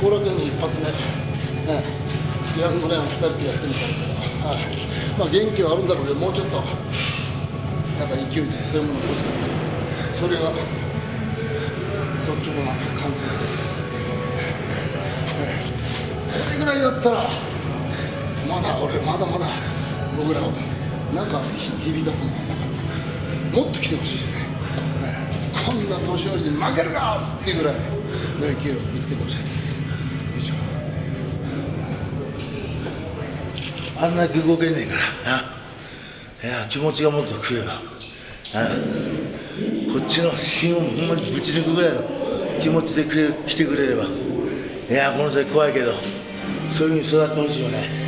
後楽園の一発目、ね、ヤングライオン2人でやってみたけど、はい。まあ、元気はあるんだろうけどもうちょっとなんか勢いでそういうものが欲しかった。それが率直な感想です、ねこれぐらいだったらまだ俺まだまだ僕らをなんか響かすのがなかったもっと来てほしいですね。ねこんな年寄りに負けるかっていうぐらいの勢いを見つけてほしかったです。あんだけ動けねえから。な。いや気持ちがもっと食えば。こっちの芯をほんまにぶち抜くぐらいの気持ちでくれ来てくれれば。いやこの先怖いけど。そういうふうに育ってほしいよね。